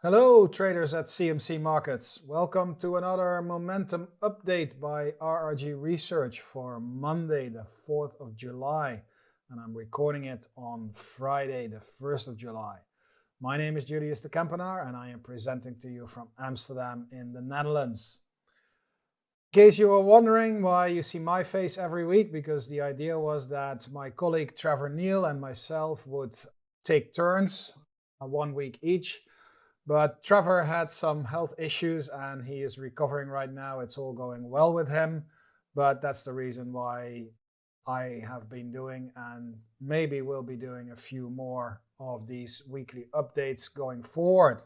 Hello traders at CMC Markets. Welcome to another momentum update by RRG Research for Monday the 4th of July and I'm recording it on Friday the 1st of July. My name is Julius de Kempenaar and I am presenting to you from Amsterdam in the Netherlands. In case you were wondering why you see my face every week, because the idea was that my colleague Trevor Neil and myself would take turns, uh, one week each, but Trevor had some health issues and he is recovering right now. It's all going well with him. But that's the reason why I have been doing and maybe will be doing a few more of these weekly updates going forward.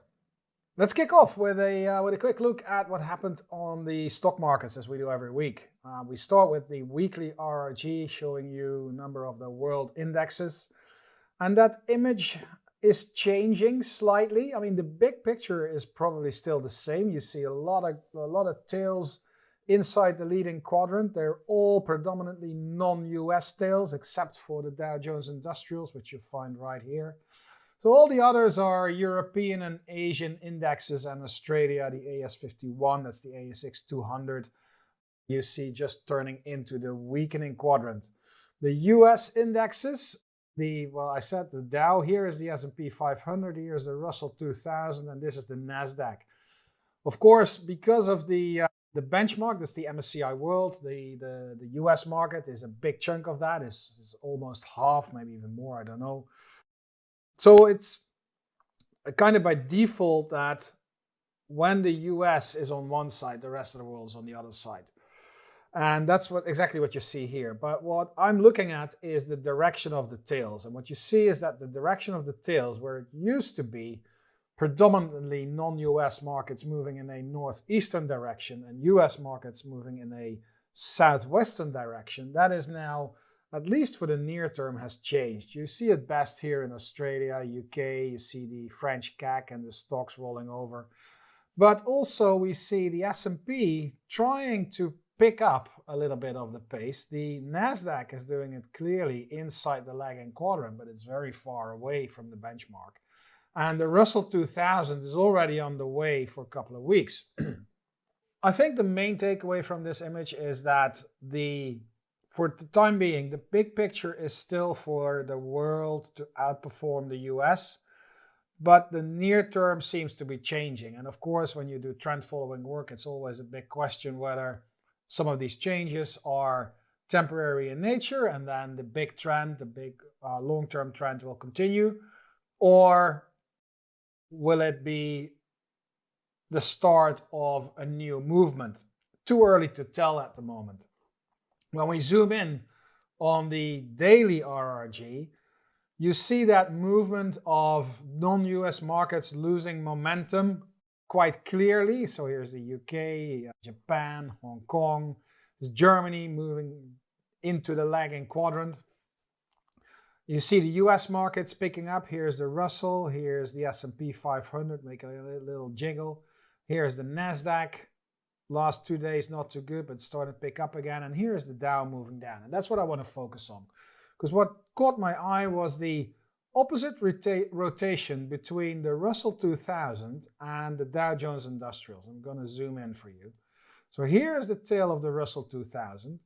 Let's kick off with a, uh, with a quick look at what happened on the stock markets as we do every week. Uh, we start with the weekly RRG showing you number of the world indexes. And that image is changing slightly. I mean, the big picture is probably still the same. You see a lot of a lot of tails inside the leading quadrant. They're all predominantly non-US tails, except for the Dow Jones Industrials, which you find right here. So all the others are European and Asian indexes, and Australia, the AS51, that's the ASX 200. You see just turning into the weakening quadrant. The US indexes the, well, I said the Dow here is the S&P 500, here is the Russell 2000, and this is the NASDAQ. Of course, because of the, uh, the benchmark, that's the MSCI World, the, the, the US market is a big chunk of that, is, is almost half, maybe even more, I don't know. So it's kind of by default that when the US is on one side, the rest of the world is on the other side. And that's what exactly what you see here. But what I'm looking at is the direction of the tails. And what you see is that the direction of the tails, where it used to be predominantly non-US markets moving in a northeastern direction and US markets moving in a southwestern direction, that is now, at least for the near term, has changed. You see it best here in Australia, UK, you see the French CAC and the DAX rolling over. But also we see the S&P trying to pick up a little bit of the pace. The NASDAQ is doing it clearly inside the lagging quadrant, but it's very far away from the benchmark. And the Russell 2000 is already on the way for a couple of weeks. I think the main takeaway from this image is that the for the time being, the big picture is still for the world to outperform the US, but the near term seems to be changing. And of course, when you do trend following work, it's always a big question whether some of these changes are temporary in nature and then the big trend, the big uh, long-term trend will continue? Or will it be the start of a new movement? Too early to tell at the moment. When we zoom in on the daily RRG, you see that movement of non-US markets losing momentum quite clearly. So here's the UK, uh, Japan, Hong Kong, Germany moving into the lagging quadrant. You see the US markets picking up. Here's the Russell, here's the S&P 500 making a little jiggle. Here's the NASDAQ. Last two days not too good, but starting to pick up again. And here's the Dow moving down. And that's what I want to focus on. Because what caught my eye was the opposite rota rotation between the Russell 2000 and the Dow Jones Industrials. I'm going to zoom in for you. So here's the tail of the Russell 2000,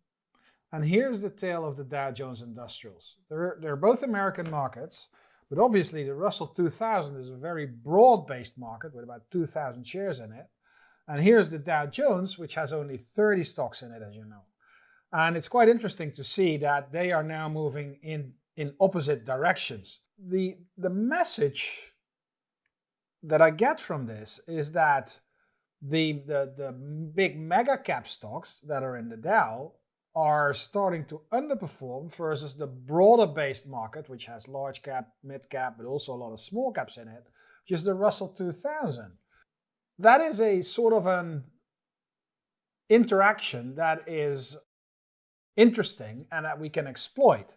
and here's the tail of the Dow Jones Industrials. They're, they're both American markets, but obviously the Russell 2000 is a very broad-based market with about 2,000 shares in it. And here's the Dow Jones, which has only 30 stocks in it, as you know. And it's quite interesting to see that they are now moving in, in opposite directions the the message that I get from this is that the, the, the big mega cap stocks that are in the Dow are starting to underperform versus the broader based market, which has large cap, mid cap, but also a lot of small caps in it, which is the Russell 2000. That is a sort of an interaction that is interesting and that we can exploit.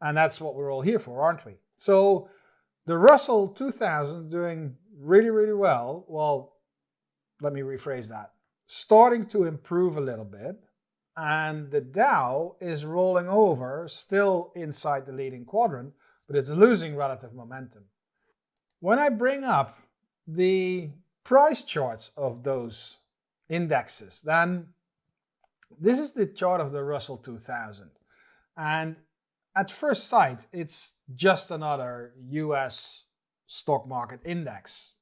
And that's what we're all here for, aren't we? So the Russell 2000 doing really, really well. Well, let me rephrase that. Starting to improve a little bit. And the Dow is rolling over, still inside the leading quadrant, but it's losing relative momentum. When I bring up the price charts of those indexes, then this is the chart of the Russell 2000. And at first sight, it's just another US stock market index.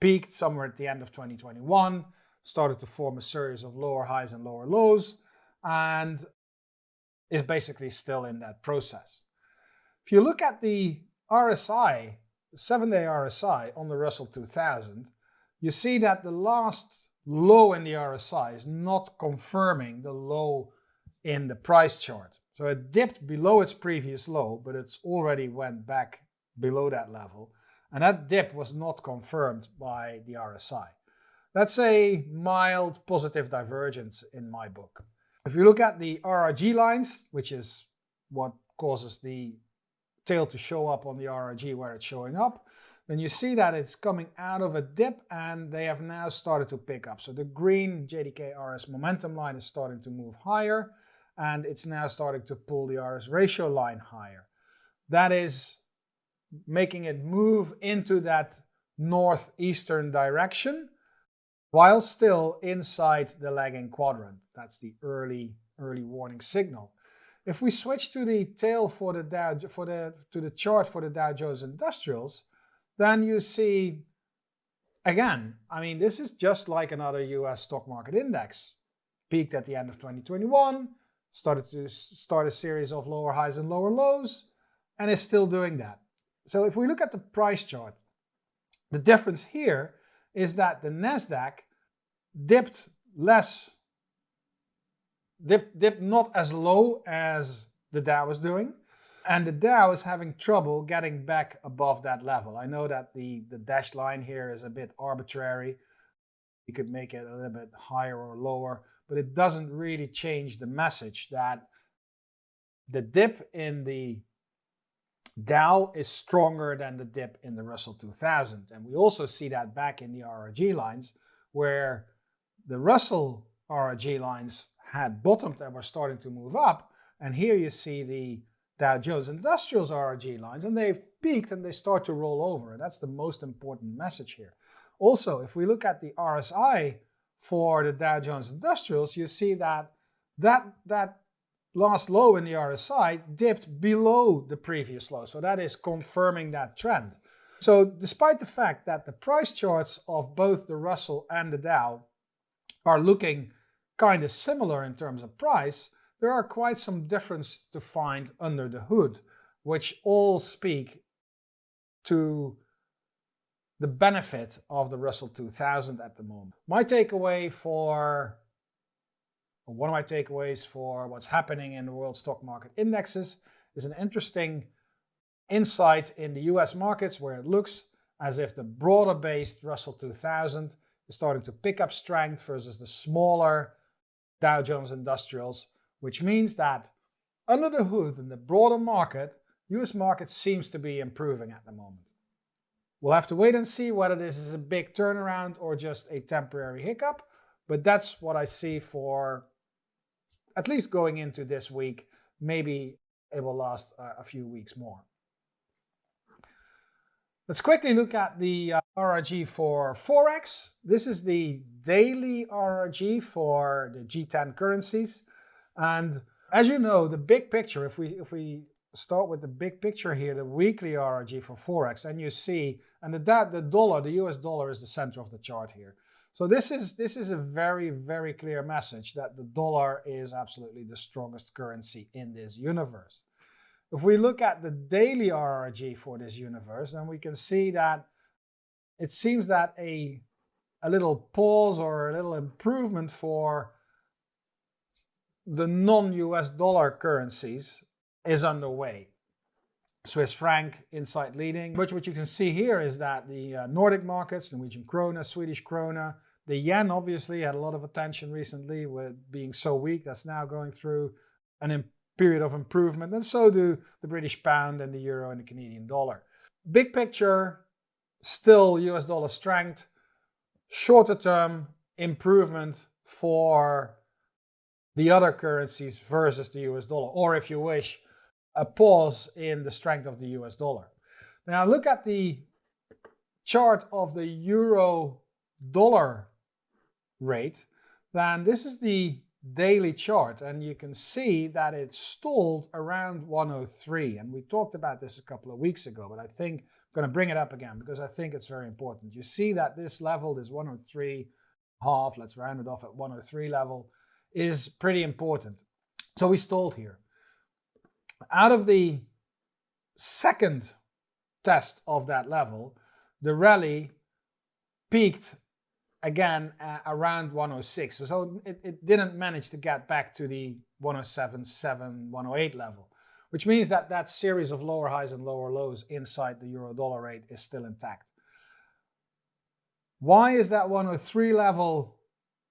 Peaked somewhere at the end of 2021, started to form a series of lower highs and lower lows, and is basically still in that process. If you look at the RSI, the seven day RSI on the Russell 2000, you see that the last low in the RSI is not confirming the low in the price chart. So it dipped below its previous low, but it's already went back below that level. And that dip was not confirmed by the RSI. That's a mild positive divergence in my book. If you look at the RRG lines, which is what causes the tail to show up on the RRG where it's showing up, then you see that it's coming out of a dip and they have now started to pick up. So the green JDK RS momentum line is starting to move higher and it's now starting to pull the RS ratio line higher. That is making it move into that northeastern direction while still inside the lagging quadrant. That's the early, early warning signal. If we switch to the tail for the Dow, for the, to the chart for the Dow Jones Industrials, then you see, again, I mean, this is just like another US stock market index. Peaked at the end of 2021, started to start a series of lower highs and lower lows, and is still doing that. So if we look at the price chart, the difference here is that the NASDAQ dipped less, dipped, dipped not as low as the Dow was doing, and the Dow is having trouble getting back above that level. I know that the, the dashed line here is a bit arbitrary. You could make it a little bit higher or lower, but it doesn't really change the message that the dip in the Dow is stronger than the dip in the Russell 2000. And we also see that back in the RRG lines where the Russell RRG lines had bottomed and were starting to move up. And here you see the Dow Jones Industrials RRG lines, and they've peaked and they start to roll over. And that's the most important message here. Also, if we look at the RSI for the Dow Jones Industrials, you see that that, that last low in the RSI dipped below the previous low. So that is confirming that trend. So despite the fact that the price charts of both the Russell and the Dow are looking kind of similar in terms of price, there are quite some difference to find under the hood, which all speak to the benefit of the Russell 2000 at the moment. My takeaway for, one of my takeaways for what's happening in the world stock market indexes is an interesting insight in the US markets where it looks as if the broader based Russell 2000 is starting to pick up strength versus the smaller Dow Jones Industrials which means that under the hood in the broader market, US market seems to be improving at the moment. We'll have to wait and see whether this is a big turnaround or just a temporary hiccup, but that's what I see for at least going into this week. Maybe it will last a few weeks more. Let's quickly look at the uh, RRG for Forex. This is the daily RRG for the G10 currencies. And as you know, the big picture, if we if we start with the big picture here, the weekly RRG for Forex, and you see, and the, the dollar, the US dollar is the center of the chart here. So this is, this is a very, very clear message that the dollar is absolutely the strongest currency in this universe. If we look at the daily RRG for this universe, then we can see that it seems that a, a little pause or a little improvement for the non-US dollar currencies is underway. Swiss franc insight leading. But what you can see here is that the uh, Nordic markets, Norwegian krona, Swedish krona, the yen obviously had a lot of attention recently with being so weak. That's now going through an period of improvement. And so do the British pound and the euro and the Canadian dollar. Big picture, still US dollar strength. Shorter term improvement for the other currencies versus the US dollar, or if you wish, a pause in the strength of the US dollar. Now look at the chart of the euro dollar rate, then this is the daily chart and you can see that it stalled around 103 and we talked about this a couple of weeks ago but I think I'm going to bring it up again because I think it's very important. You see that this level, this 103 half, let's round it off at 103 level, is pretty important. So we stalled here. Out of the second test of that level, the rally peaked again uh, around 106. So it, it didn't manage to get back to the 107, 7, 108 level, which means that that series of lower highs and lower lows inside the euro dollar rate is still intact. Why is that 103 level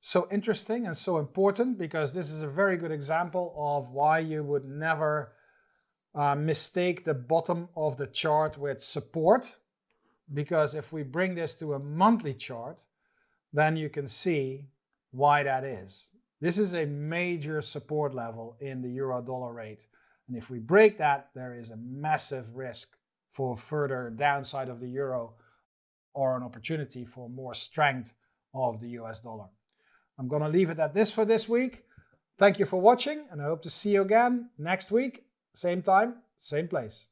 so interesting and so important? Because this is a very good example of why you would never uh, mistake the bottom of the chart with support. Because if we bring this to a monthly chart, then you can see why that is. This is a major support level in the euro dollar rate. And if we break that, there is a massive risk for further downside of the euro or an opportunity for more strength of the US dollar. I'm going to leave it at this for this week. Thank you for watching and I hope to see you again next week, same time, same place.